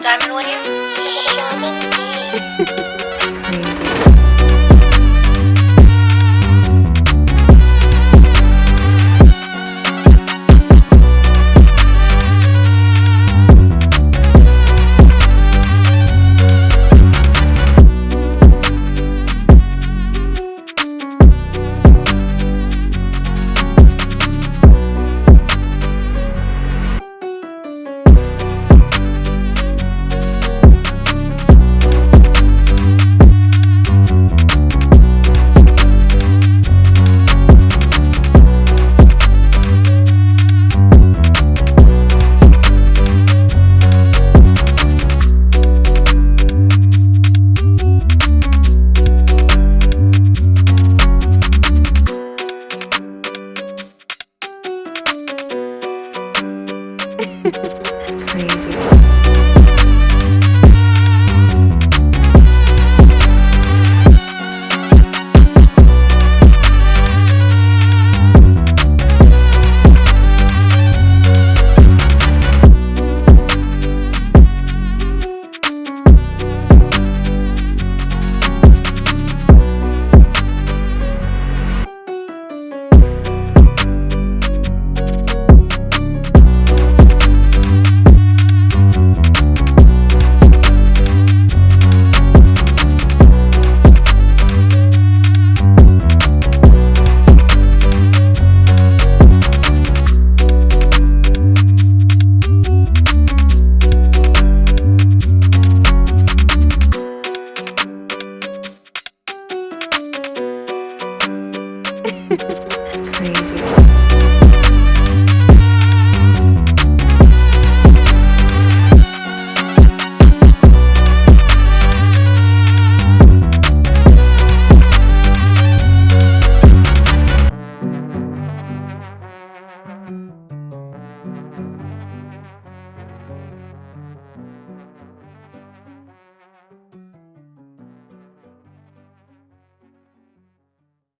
Diamond Wave. Crazy. That's crazy.